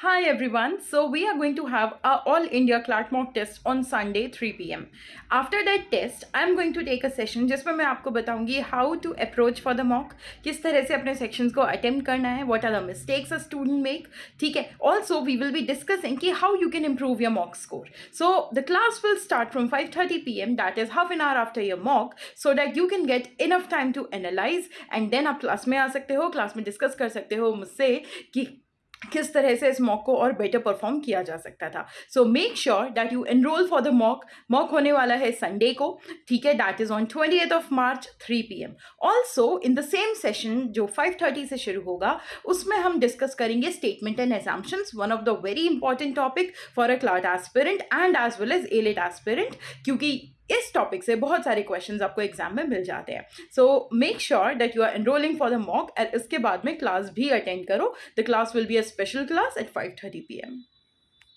Hi everyone. So we are going to have our All India CLAT mock test on Sunday 3 p.m. After that test, I'm going to take a session जिसमें मैं आपको बताऊँगी how to approach for the mock, किस तरह से अपने sections को attempt करना है, what are the mistakes a student make, ठीक है. Also we will be discussing कि how you can improve your mock score. So the class will start from 5:30 p.m. That is half an hour after your mock, so that you can get enough time to analyze and then आप class में आ सकते हो, class में discuss कर सकते हो मुझसे कि किस तरह से इस मॉक को और बेटर परफॉर्म किया जा सकता था। So make sure that you enroll for the mock mock होने वाला है संडे को, ठीक है? That is on twenty eighth of March three P M also in the same session जो फाइव थर्टी से शुरू होगा, उसमें हम डिस्कस करेंगे statement and assumptions one of the very important topic for a CLAT aspirant and as well as AILET aspirant क्योंकि इस topic से बहुत सारे क्वेश्चन आपको एग्ज़ाम में मिल जाते हैं। So make sure that you are enrolling for the mock and इसके बाद में क्लास भी अटेंड करो। The class will be a special class at five thirty P M